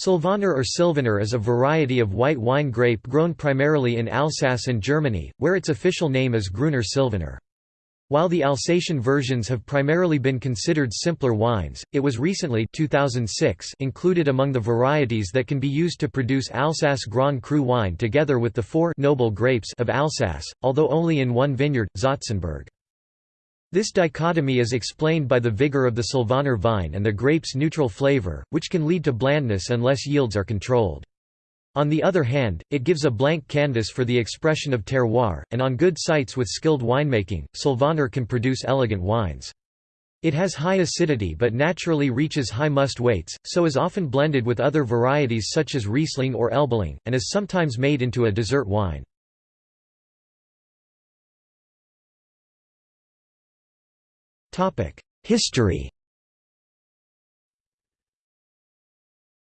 Sylvaner or Sylvaner is a variety of white wine grape grown primarily in Alsace and Germany, where its official name is Grüner Sylvaner. While the Alsatian versions have primarily been considered simpler wines, it was recently 2006 included among the varieties that can be used to produce Alsace Grand Cru wine together with the four noble grapes of Alsace, although only in one vineyard, Zotzenberg. This dichotomy is explained by the vigor of the Sylvaner vine and the grape's neutral flavor, which can lead to blandness unless yields are controlled. On the other hand, it gives a blank canvas for the expression of terroir, and on good sites with skilled winemaking, Sylvaner can produce elegant wines. It has high acidity but naturally reaches high must weights, so is often blended with other varieties such as Riesling or Elbling, and is sometimes made into a dessert wine. History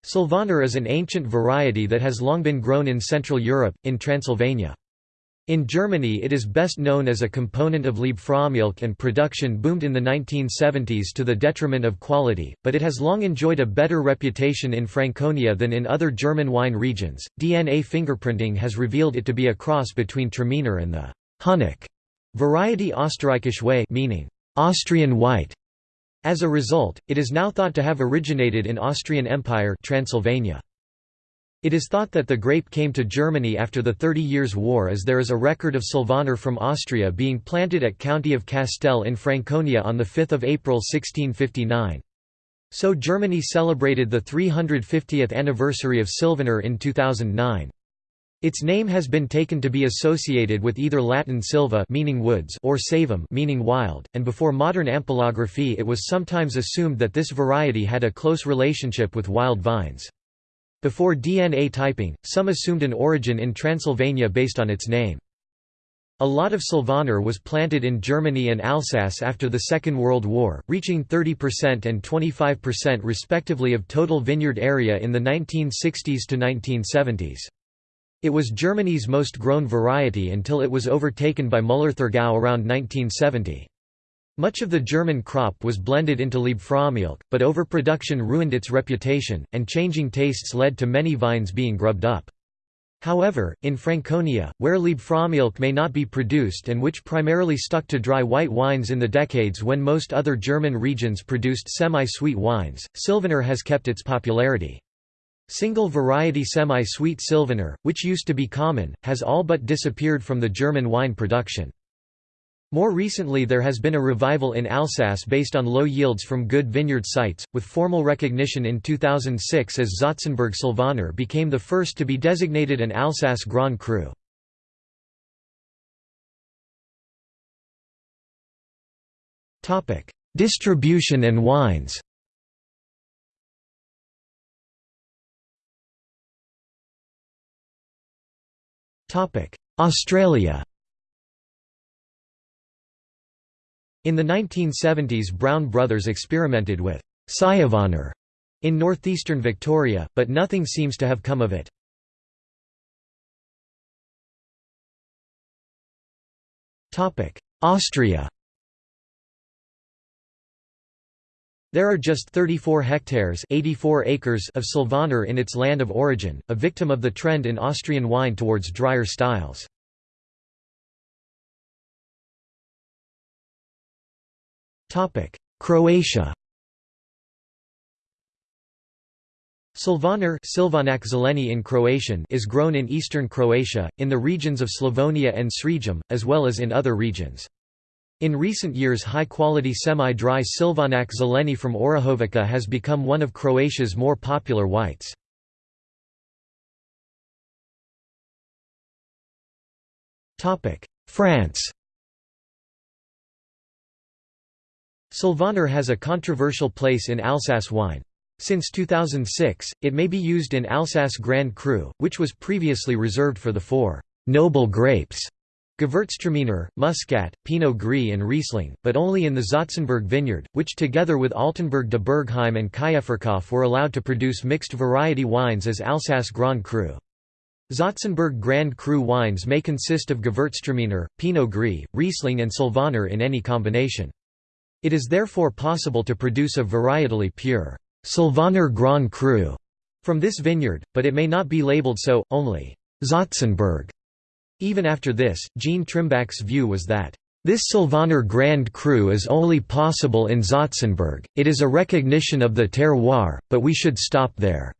Sylvaner is an ancient variety that has long been grown in Central Europe, in Transylvania. In Germany it is best known as a component of Liebfraumilch and production boomed in the 1970s to the detriment of quality, but it has long enjoyed a better reputation in Franconia than in other German wine regions. DNA fingerprinting has revealed it to be a cross between Traminer and the Hunnic variety Österreichische Weihe meaning Austrian white. As a result, it is now thought to have originated in Austrian Empire Transylvania. It is thought that the grape came to Germany after the Thirty Years' War as there is a record of Sylvaner from Austria being planted at County of Castell in Franconia on 5 April 1659. So Germany celebrated the 350th anniversary of Sylvaner in 2009. Its name has been taken to be associated with either Latin silva meaning woods or savum meaning wild, and before modern ampelography it was sometimes assumed that this variety had a close relationship with wild vines. Before DNA typing, some assumed an origin in Transylvania based on its name. A lot of Sylvaner was planted in Germany and Alsace after the Second World War, reaching 30% and 25% respectively of total vineyard area in the 1960s to 1970s. It was Germany's most grown variety until it was overtaken by Müller-Thurgau around 1970. Much of the German crop was blended into Liebfraumilch, but overproduction ruined its reputation, and changing tastes led to many vines being grubbed up. However, in Franconia, where Liebfraumilch may not be produced and which primarily stuck to dry white wines in the decades when most other German regions produced semi-sweet wines, Sylvaner has kept its popularity. Single variety semi-sweet Sylvaner, which used to be common, has all but disappeared from the German wine production. More recently there has been a revival in Alsace based on low yields from good vineyard sites, with formal recognition in 2006 as Zotzenberg Sylvaner became the first to be designated an Alsace Grand Cru. Distribution and wines Australia. In the 1970s Brown Brothers experimented with Sylvaner in northeastern Victoria, but nothing seems to have come of it. Austria There are just 34 hectares 84 acres of Sylvaner in its land of origin, a victim of the trend in Austrian wine towards drier styles. Croatia Sylvaner in Croatian is grown in eastern Croatia, in the regions of Slavonia and Srijem, as well as in other regions. In recent years high-quality semi-dry Silvanac zeleni from Orahovica has become one of Croatia's more popular whites. France Sylvaner has a controversial place in Alsace wine. Since 2006, it may be used in Alsace Grand Cru, which was previously reserved for the four «noble grapes» Gewürztraminer, Muscat, Pinot Gris and Riesling, but only in the Zotzenberg vineyard, which together with Altenburg de Bergheim and Kaefferkopf were allowed to produce mixed variety wines as Alsace Grand Cru. Zotzenberg Grand Cru wines may consist of Gewürztraminer, Pinot Gris, Riesling and Sylvaner in any combination. It is therefore possible to produce a varietally pure Sylvaner Grand Cru From this vineyard, but it may not be labeled so, only Zotzenberg. Even after this, Jean Trimbach's view was that this Sylvaner Grand Cru is only possible in Zotzenberg, it is a recognition of the terroir, but we should stop there.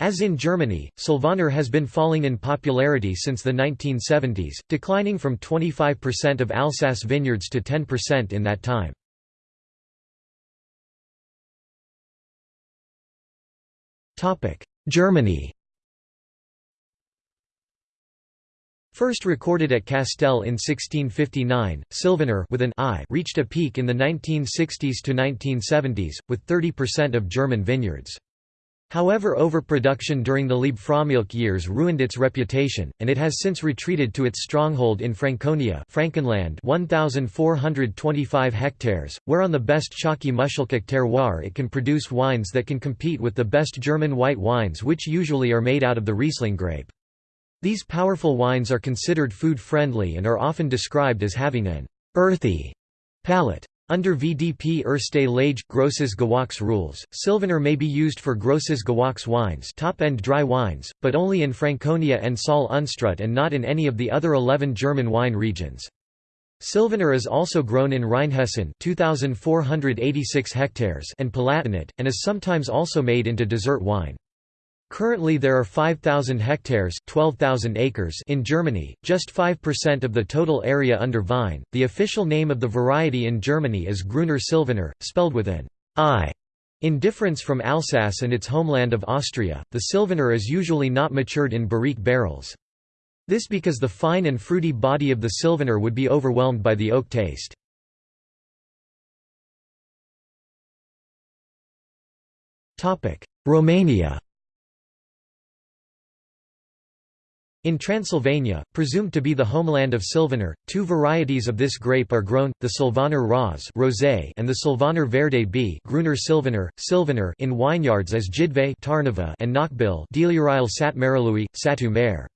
As in Germany, Sylvaner has been falling in popularity since the 1970s, declining from 25% of Alsace vineyards to 10% in that time. Germany First recorded at Castell in 1659, Sylvaner with an I reached a peak in the 1960s to 1970s, with 30% of German vineyards. However overproduction during the Liebfraumilch years ruined its reputation, and it has since retreated to its stronghold in Franconia Frankenland 1,425 hectares, where on the best Chalky Muschelkalk terroir it can produce wines that can compete with the best German white wines which usually are made out of the Riesling grape. These powerful wines are considered food-friendly and are often described as having an «earthy» palate. Under VDP Erste Lage Grosses Gewachs rules, Sylvaner may be used for Grosses Gewachs wines top-end dry wines, but only in Franconia and Saale Unstrut and not in any of the other 11 German wine regions. Sylvaner is also grown in Rheinhessen 2,486 hectares and Palatinate, and is sometimes also made into dessert wine. Currently there are 5,000 hectares 12,000 acres in Germany, just 5% of the total area under vine. The official name of the variety in Germany is Grüner Sylvaner, spelled with an I. In difference from Alsace and its homeland of Austria, the Sylvaner is usually not matured in barrique barrels. This because the fine and fruity body of the Sylvaner would be overwhelmed by the oak taste. Romania In Transylvania, presumed to be the homeland of Sylvaner, two varieties of this grape are grown, the Sylvaner Ros rosé and the Sylvaner Verde B Grüner Sylvaner, Sylvaner in vineyards as Jidve Tarnava and Knockbill Dealurial Sat Marilui, Satu Mare.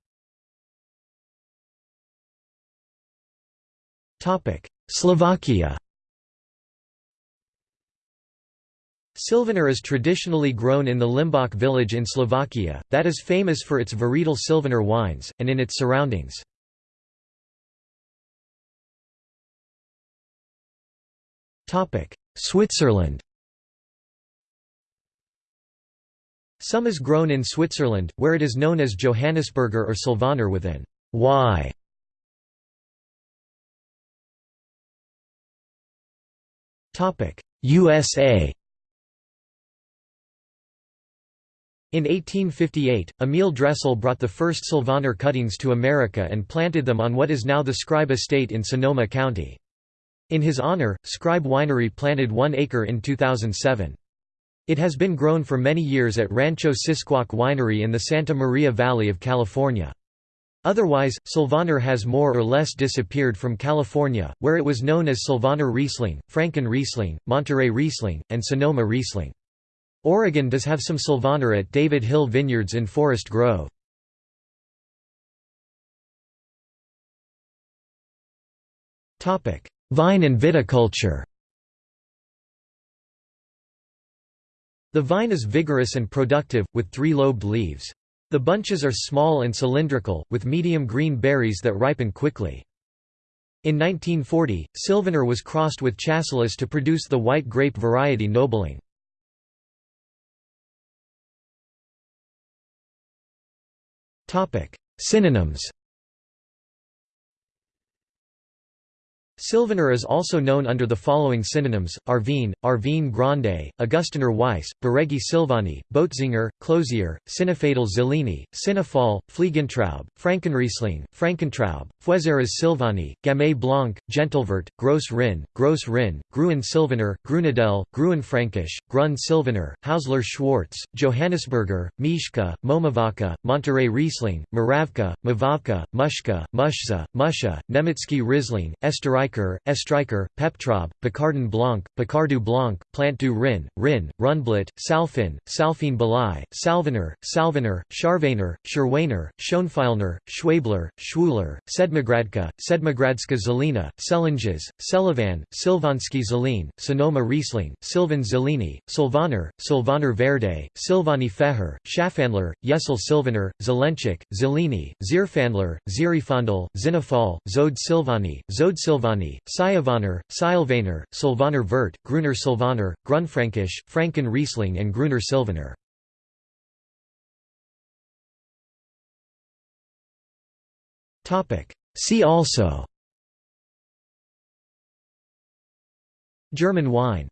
Slovakia Sylvaner is traditionally grown in the Limbach village in Slovakia, that is famous for its varietal Sylvaner wines, and in its surroundings. Switzerland Some is grown in Switzerland, where it is known as Johannisberger or Sylvaner with an Y. USA In 1858, Emil Dressel brought the first Sylvaner cuttings to America and planted them on what is now the Scribe Estate in Sonoma County. In his honor, Scribe Winery planted one acre in 2007. It has been grown for many years at Rancho Sisquoc Winery in the Santa Maria Valley of California. Otherwise, Sylvaner has more or less disappeared from California, where it was known as Sylvaner Riesling, Franken Riesling, Monterey Riesling, and Sonoma Riesling. Oregon does have some Sylvaner at David Hill Vineyards in Forest Grove. Vine and viticulture The vine is vigorous and productive, with three-lobed leaves. The bunches are small and cylindrical, with medium green berries that ripen quickly. In 1940, Sylvaner was crossed with Chasselas to produce the white grape variety Nobling. Synonyms Sylvaner is also known under the following synonyms, Arvine, Arvine Grande, Augustiner Weiss, Baregi Silvani, Boetzinger, Closier, Sinefadel Zellini, Sinefal, Fliegentraub, Frankenriesling, Frankentraub, Feuzeras Silvani, Gamay Blanc, Gentilvert, Gross Rhin, Gross Rhin, Gruen Sylvaner, Grunedel, Gruenfränkisch, Grun Sylvaner, Hausler Schwarz, Johannisberger, Mishka, Momavaka, Monterey Riesling, Moravka, Mavavka, Mushka, Mushza, Musha, Nemetsky Riesling, Esterai Estreicher, Estreicher, Peptraube, Picardin Blanc, Picardou Blanc, Plant du Rhin, Rhin, Rundblat, Salfin, Salfin Belay, Salvener, Salvener, Scharwener, Scherwener, Schoenfeilner, Schwabler, Schwuler, Sedmigradka, Sedmigradska Zelina, Selinges, Selivan, Silvansky Zelin, Sonoma Riesling, Silvan Zelini, Sylvaner, Sylvaner Verde, Silvani Feher, Schafandler, Jessel Silvaner, Zelenchik, Zelini, Zierfandler, Zierifandel, Zinafal, Zode Silvani, Zode Silvani, Siavaner, Silvaner, Sylvaner Vert, Gruner Sylvaner, Grunfrankisch, Franken Riesling and Gruner Silvaner. See also. German wine